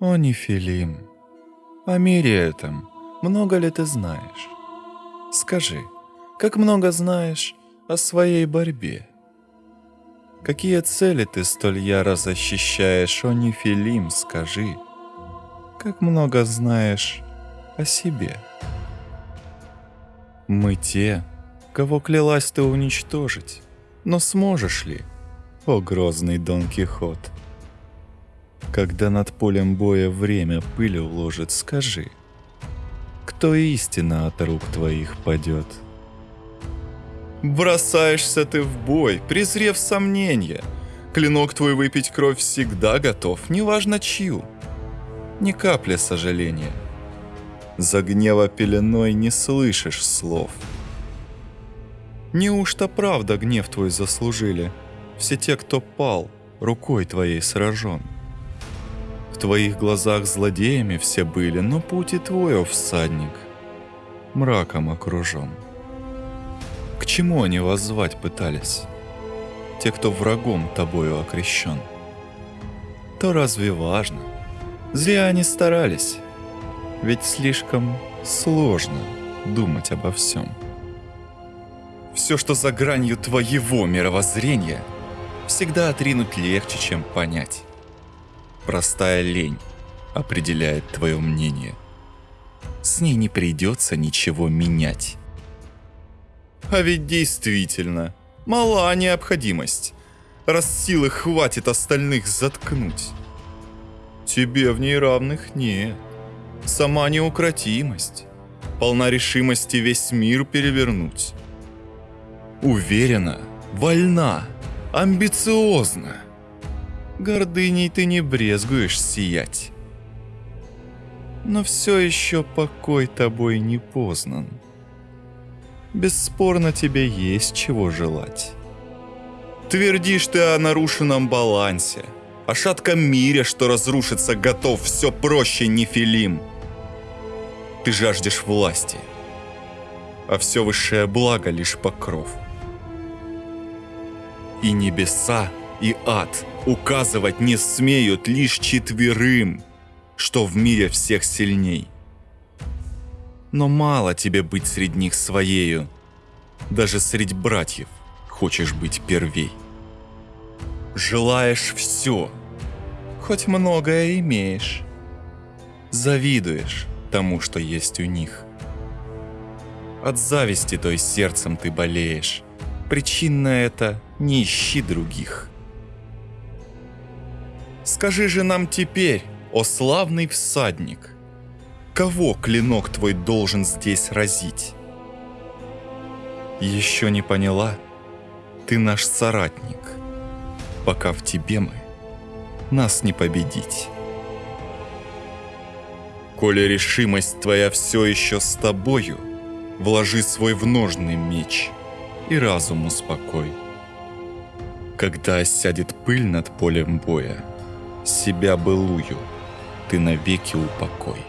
О, Нефилим, о мире этом много ли ты знаешь? Скажи, как много знаешь о своей борьбе? Какие цели ты столь яро защищаешь, о Нефилим, скажи? Как много знаешь о себе? Мы те, кого клялась ты уничтожить, но сможешь ли, о грозный Дон Кихот? Когда над полем боя время пыль уложит, скажи, кто истина от рук твоих падет? Бросаешься ты в бой, презрев сомнения. Клинок твой выпить кровь всегда готов, неважно чью. Ни капли сожаления. За гнева пеленой не слышишь слов. Неужто правда гнев твой заслужили? Все те, кто пал, рукой твоей сражен. В твоих глазах злодеями все были, но путь и твой, о всадник, мраком окружен. К чему они воззвать пытались? Те, кто врагом тобою окрещен. То разве важно? Зря они старались. Ведь слишком сложно думать обо всем. Все, что за гранью твоего мировоззрения, всегда отринуть легче, чем понять. Простая лень определяет твое мнение. С ней не придется ничего менять. А ведь действительно, мала необходимость, раз силы хватит остальных заткнуть. Тебе в ней равных нет. Сама неукротимость, полна решимости весь мир перевернуть. Уверена, вольна, амбициозна. Гордыней ты не брезгуешь сиять. Но все еще покой тобой не познан. Бесспорно тебе есть чего желать. Твердишь ты о нарушенном балансе, о шатком мире, что разрушится, готов все проще Нефилим. Ты жаждешь власти, а все высшее благо лишь покров. И небеса, и ад указывать не смеют лишь четверым, что в мире всех сильней. Но мало тебе быть среди них своею, даже среди братьев хочешь быть первей. Желаешь все, хоть многое имеешь. Завидуешь тому, что есть у них. От зависти той сердцем ты болеешь. Причина это не ищи других. Скажи же нам теперь, о славный всадник, кого клинок твой должен здесь разить? Еще не поняла? Ты наш соратник. Пока в тебе мы, нас не победить. Коли решимость твоя все еще с тобою, вложи свой в ножный меч и разум успокой. Когда осядет пыль над полем боя, себя былую ты навеки упокой.